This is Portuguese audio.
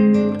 Música